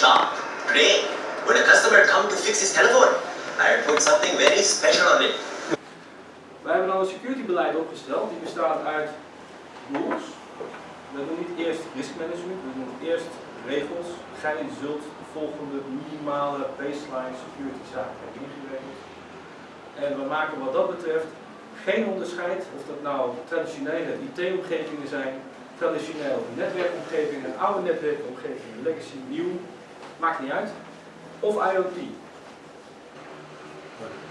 shop. Today, when a customer comes to fix his telephone, I put something very special on it. Wij hebben dan een securitybeleid opgesteld, die bestaat uit rules. We doen niet eerst risk management, we doen eerst regels. Gij zult de volgende minimale baseline security zaken hebben ingeregeld. En we maken wat dat betreft geen onderscheid of dat nou traditionele IT-omgevingen zijn, traditioneel netwerkomgevingen, oude netwerkomgevingen, legacy, nieuw maakt niet uit. Of IoT.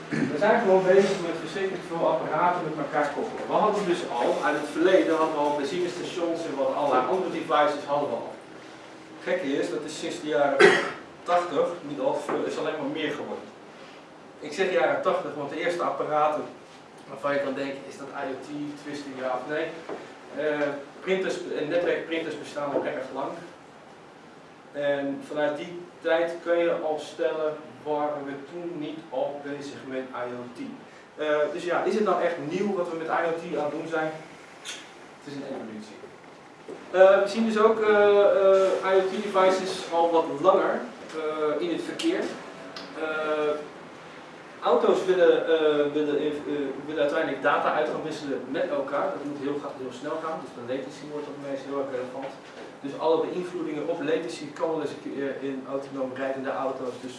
We zijn gewoon bezig met verschrikkelijk veel apparaten met elkaar koppelen. We hadden dus al, uit het verleden hadden we al benzinestations en wat allerlei andere devices hadden we al. Het gekke is, dat is sinds de jaren 80 niet al is alleen maar meer geworden. Ik zeg jaren 80, want de eerste apparaten waarvan je kan denken, is dat IoT, twisting ja of nee. Uh, printers en netwerkprinters bestaan al erg lang. En vanuit die tijd kun je al stellen, waren we toen niet al bezig met IoT. Uh, dus ja, is het nou echt nieuw wat we met IoT aan het doen zijn? Het is een evolutie. Uh, we zien dus ook IoT-devices al wat langer in het verkeer. Auto's willen, willen, willen uiteindelijk data uit gaan wisselen met elkaar. Dat moet heel, heel snel gaan, dus de latency wordt op meest heel erg relevant. Dus alle beïnvloedingen op latency een keer in autonoom rijdende auto's dus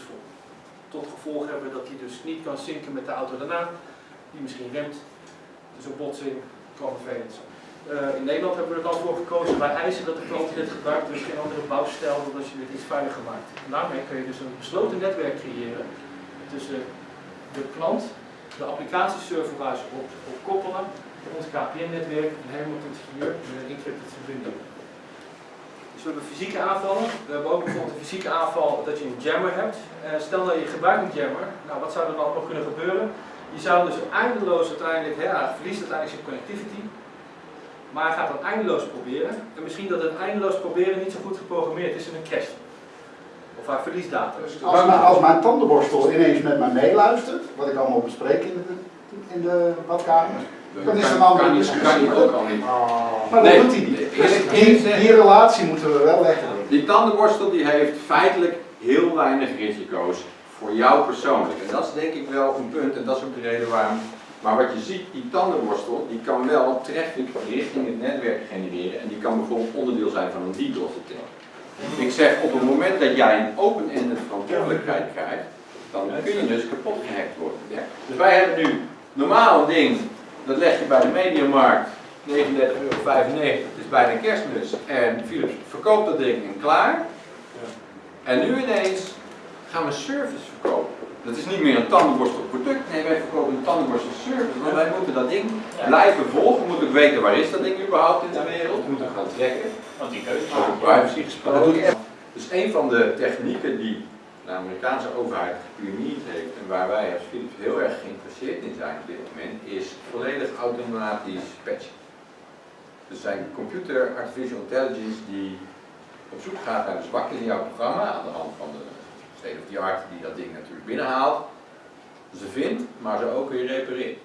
tot gevolg hebben dat die dus niet kan zinken met de auto daarna, die misschien remt. Dus een botsing kan vervelend zijn. Uh, in Nederland hebben we er dan voor gekozen, wij eisen dat de klant dit gebruikt, dus geen andere bouwstijl, dan als je dit iets veiliger maakt. daarmee kun je dus een besloten netwerk creëren tussen de klant, de applicatieserver waar ze op, op koppelen, ons KPN-netwerk en helemaal tot hier met een encrypted verbinding. Dus we hebben fysieke aanvallen. We hebben ook bijvoorbeeld een fysieke aanval dat je een jammer hebt. Uh, stel dat je gebruikt een jammer, nou wat zou er dan nog kunnen gebeuren? Je zou dus eindeloos uiteindelijk, hè, hij verliest uiteindelijk zijn connectivity, maar hij gaat dan eindeloos proberen. En misschien dat het eindeloos proberen niet zo goed geprogrammeerd is in een cache. Of haar verliesdata. Dus als, mijn, als mijn tandenborstel ineens met mij meeluistert, wat ik allemaal bespreek in de, in de badkamer, dan is een andere discussie. kan niet ook al niet. Oh. Maar dat doet hij niet. Dus die, die relatie moeten we wel leggen. Die tandenborstel die heeft feitelijk heel weinig risico's voor jou persoonlijk. En dat is denk ik wel een punt en dat is ook de reden waarom. Maar wat je ziet, die tandenborstel, die kan wel traffic richting het netwerk genereren en die kan bijvoorbeeld onderdeel zijn van een DDoS-attack. Ik zeg, op het moment dat jij een open-ended verantwoordelijkheid krijgt, dan kun je dus kapot gehackt worden. Ja? Dus wij hebben nu normaal een ding, dat leg je bij de mediamarkt, 39,95 euro, het is bijna kerstmis, en Philips verkoopt dat ding en klaar. En nu ineens gaan we service verkopen. Dat is niet meer een tandenborstel product, nee wij verkopen een tandenborstel service. Maar wij moeten dat ding blijven volgen, we moeten ook weten waar is dat ding überhaupt in de wereld, we moeten gaan trekken. Want die keuze Over privacy gesproken. Dus een van de technieken die de Amerikaanse overheid gepioneerd heeft en waar wij als Philips heel erg geïnteresseerd in zijn op dit moment, is volledig automatisch patchen. Dus zijn computer artificial intelligence die op zoek gaat naar de zwaktes in jouw programma aan de hand van de state of the art die dat ding natuurlijk binnenhaalt. Ze vindt, maar ze ook weer repareert.